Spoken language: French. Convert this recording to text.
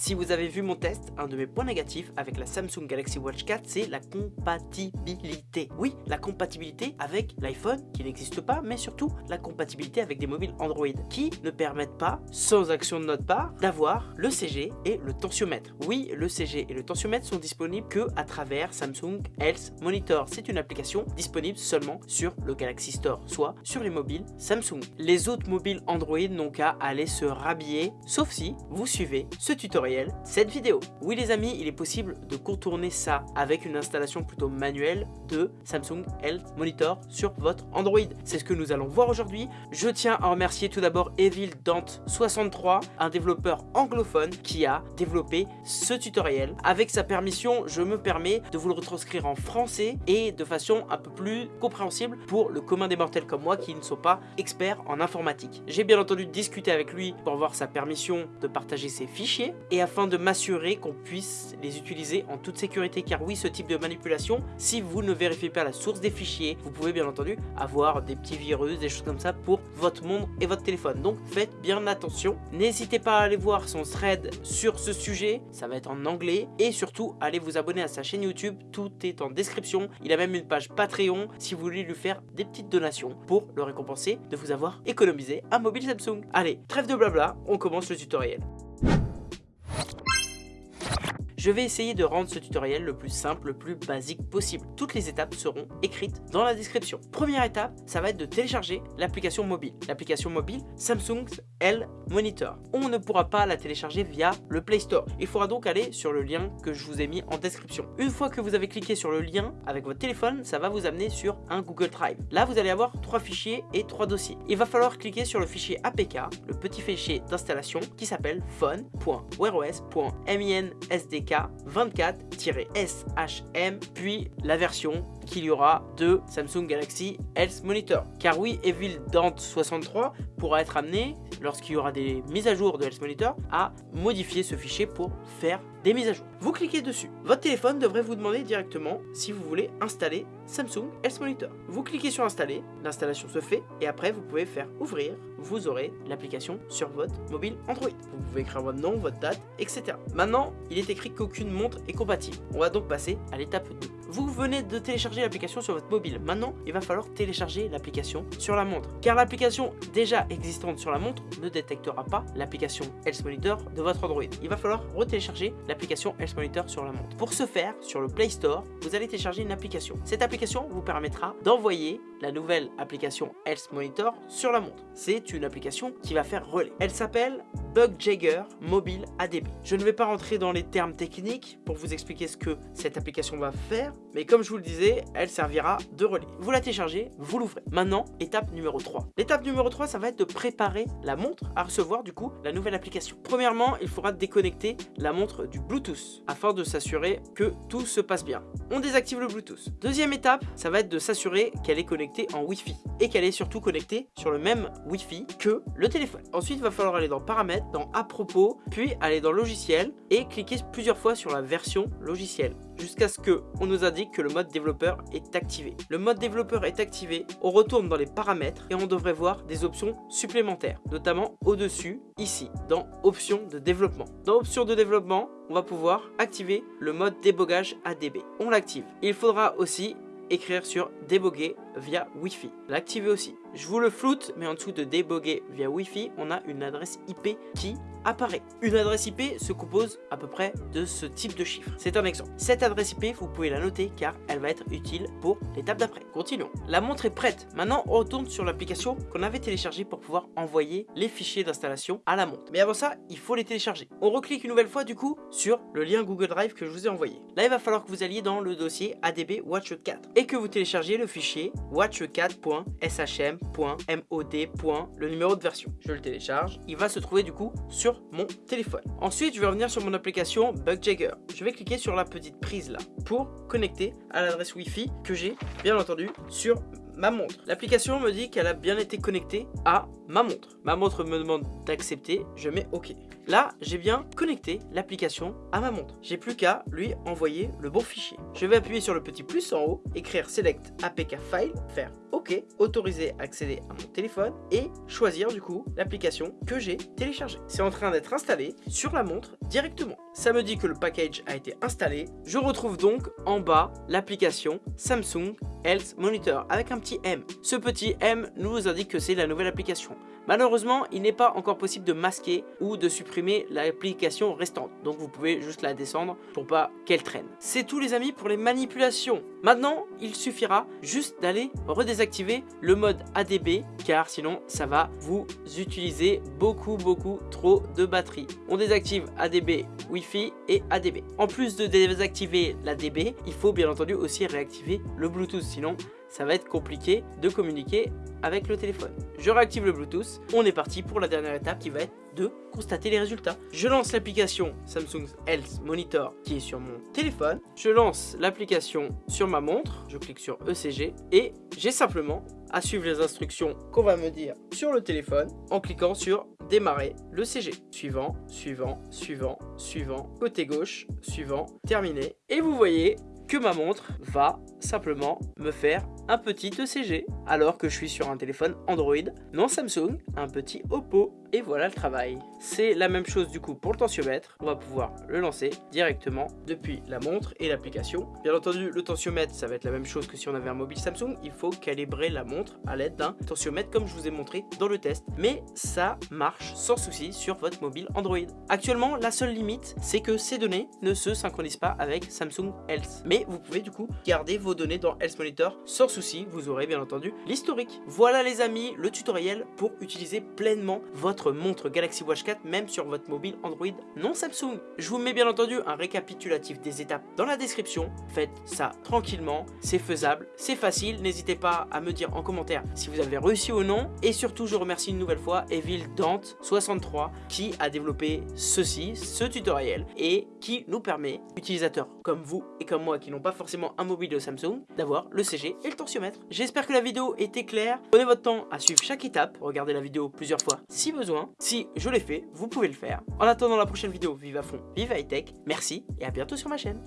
Si vous avez vu mon test, un de mes points négatifs avec la Samsung Galaxy Watch 4, c'est la compatibilité. Oui, la compatibilité avec l'iPhone, qui n'existe pas, mais surtout la compatibilité avec des mobiles Android, qui ne permettent pas, sans action de notre part, d'avoir le CG et le tensiomètre. Oui, le CG et le tensiomètre sont disponibles que à travers Samsung Health Monitor. C'est une application disponible seulement sur le Galaxy Store, soit sur les mobiles Samsung. Les autres mobiles Android n'ont qu'à aller se rhabiller, sauf si vous suivez ce tutoriel cette vidéo. Oui les amis, il est possible de contourner ça avec une installation plutôt manuelle de Samsung Health Monitor sur votre Android. C'est ce que nous allons voir aujourd'hui. Je tiens à remercier tout d'abord Evil Dante 63, un développeur anglophone qui a développé ce tutoriel. Avec sa permission, je me permets de vous le retranscrire en français et de façon un peu plus compréhensible pour le commun des mortels comme moi qui ne sont pas experts en informatique. J'ai bien entendu discuté avec lui pour avoir sa permission de partager ses fichiers et afin de m'assurer qu'on puisse les utiliser en toute sécurité. Car oui ce type de manipulation si vous ne vérifiez pas la source des fichiers vous pouvez bien entendu avoir des petits virus des choses comme ça pour votre monde et votre téléphone. Donc faites bien attention. N'hésitez pas à aller voir son thread sur ce sujet. Ça va être en anglais. Et surtout allez vous abonner à sa chaîne youtube. Tout est en description. Il a même une page patreon si vous voulez lui faire des petites donations pour le récompenser de vous avoir économisé un mobile Samsung. Allez trêve de blabla. On commence le tutoriel je vais essayer de rendre ce tutoriel le plus simple, le plus basique possible. Toutes les étapes seront écrites dans la description. Première étape, ça va être de télécharger l'application mobile. L'application mobile Samsung L Monitor. On ne pourra pas la télécharger via le Play Store. Il faudra donc aller sur le lien que je vous ai mis en description. Une fois que vous avez cliqué sur le lien avec votre téléphone, ça va vous amener sur un Google Drive. Là, vous allez avoir trois fichiers et trois dossiers. Il va falloir cliquer sur le fichier APK, le petit fichier d'installation qui s'appelle phone.wear.os.minsdk 24-SHM, puis la version qu'il y aura de Samsung Galaxy Health Monitor. Car oui, Evil Dante 63 pourra être amené, lorsqu'il y aura des mises à jour de Health Monitor, à modifier ce fichier pour faire des mises à jour. Vous cliquez dessus. Votre téléphone devrait vous demander directement si vous voulez installer Samsung Health Monitor. Vous cliquez sur installer, l'installation se fait et après vous pouvez faire ouvrir. Vous aurez l'application sur votre mobile Android. Vous pouvez écrire votre nom, votre date, etc. Maintenant, il est écrit qu'aucune montre est compatible. On va donc passer à l'étape 2. Vous venez de télécharger l'application sur votre mobile. Maintenant, il va falloir télécharger l'application sur la montre. Car l'application déjà existante sur la montre ne détectera pas l'application Health Monitor de votre Android. Il va falloir retélécharger l'application Health Monitor sur la montre. Pour ce faire, sur le Play Store, vous allez télécharger une application. Cette application vous permettra d'envoyer la nouvelle application Health Monitor sur la montre. C'est une application qui va faire relais. Elle s'appelle Bugjagger Mobile ADB. Je ne vais pas rentrer dans les termes techniques pour vous expliquer ce que cette application va faire, mais comme je vous le disais, elle servira de relais. Vous la téléchargez, vous l'ouvrez. Maintenant, étape numéro 3. L'étape numéro 3, ça va être de préparer la montre à recevoir du coup la nouvelle application. Premièrement, il faudra déconnecter la montre du Bluetooth afin de s'assurer que tout se passe bien. On désactive le Bluetooth. Deuxième étape, ça va être de s'assurer qu'elle est connectée en Wi-Fi et qu'elle est surtout connectée sur le même Wi-Fi que le téléphone. Ensuite, il va falloir aller dans paramètres, dans à propos, puis aller dans logiciel et cliquer plusieurs fois sur la version logiciel jusqu'à ce que on nous indique que le mode développeur est activé. Le mode développeur est activé, on retourne dans les paramètres et on devrait voir des options supplémentaires, notamment au-dessus, ici, dans options de développement. Dans options de développement, on va pouvoir activer le mode débogage ADB. On l'active. Il faudra aussi écrire sur déboguer via Wi-Fi. L'activer aussi. Je vous le floute, mais en dessous de déboguer via Wi-Fi, on a une adresse IP qui apparaît. Une adresse IP se compose à peu près de ce type de chiffre. C'est un exemple. Cette adresse IP, vous pouvez la noter car elle va être utile pour l'étape d'après. Continuons. La montre est prête. Maintenant, on retourne sur l'application qu'on avait téléchargée pour pouvoir envoyer les fichiers d'installation à la montre. Mais avant ça, il faut les télécharger. On reclique une nouvelle fois du coup sur le lien Google Drive que je vous ai envoyé. Là, il va falloir que vous alliez dans le dossier ADB Watch 4 et que vous téléchargiez le fichier watch4.shm.mod. le numéro de version. Je le télécharge. Il va se trouver du coup sur mon téléphone. Ensuite, je vais revenir sur mon application Bugjagger. Je vais cliquer sur la petite prise là pour connecter à l'adresse Wi-Fi que j'ai bien entendu sur ma montre. L'application me dit qu'elle a bien été connectée à ma montre. Ma montre me demande d'accepter, je mets OK. Là, j'ai bien connecté l'application à ma montre. J'ai plus qu'à lui envoyer le bon fichier. Je vais appuyer sur le petit plus en haut, écrire Select APK File, faire OK, autoriser accéder à mon téléphone et choisir du coup l'application que j'ai téléchargée. C'est en train d'être installé sur la montre directement. Ça me dit que le package a été installé. Je retrouve donc en bas l'application Samsung Health Monitor avec un petit M. Ce petit M nous indique que c'est la nouvelle application. Malheureusement, il n'est pas encore possible de masquer ou de supprimer l'application restante. Donc vous pouvez juste la descendre pour pas qu'elle traîne. C'est tout les amis pour les manipulations. Maintenant, il suffira juste d'aller redésactiver le mode ADB car sinon ça va vous utiliser beaucoup beaucoup trop de batterie. On désactive ADB Wi-Fi et ADB. En plus de désactiver l'ADB, il faut bien entendu aussi réactiver le Bluetooth sinon ça va être compliqué de communiquer avec le téléphone. Je réactive le Bluetooth, on est parti pour la dernière étape qui va être de constater les résultats. Je lance l'application Samsung Health Monitor qui est sur mon téléphone. Je lance l'application sur ma montre, je clique sur ECG et j'ai simplement à suivre les instructions qu'on va me dire sur le téléphone en cliquant sur démarrer le CG. Suivant, suivant, suivant, suivant, côté gauche, suivant, terminé. Et vous voyez que ma montre va simplement me faire un petit ECG alors que je suis sur un téléphone Android, non Samsung, un petit Oppo et voilà le travail. C'est la même chose du coup pour le tensiomètre, on va pouvoir le lancer directement depuis la montre et l'application. Bien entendu le tensiomètre ça va être la même chose que si on avait un mobile Samsung, il faut calibrer la montre à l'aide d'un tensiomètre comme je vous ai montré dans le test. Mais ça marche sans souci sur votre mobile Android. Actuellement la seule limite c'est que ces données ne se synchronisent pas avec Samsung Health. Mais vous pouvez du coup garder vos données dans Health Monitor sans souci, vous aurez bien entendu l'historique. Voilà les amis le tutoriel pour utiliser pleinement votre montre Galaxy Watch 4 même sur votre mobile Android non Samsung. Je vous mets bien entendu un récapitulatif des étapes dans la description. Faites ça tranquillement, c'est faisable, c'est facile. N'hésitez pas à me dire en commentaire si vous avez réussi ou non. Et surtout, je remercie une nouvelle fois Evil Dante63 qui a développé ceci, ce tutoriel et qui nous permet, utilisateurs comme vous et comme moi qui n'ont pas forcément un mobile de Samsung, d'avoir le CG et le tensiomètre. J'espère que la vidéo était claire. Prenez votre temps à suivre chaque étape, regardez la vidéo plusieurs fois si si je l'ai fait, vous pouvez le faire. En attendant la prochaine vidéo, vive à fond, vive high tech, merci et à bientôt sur ma chaîne.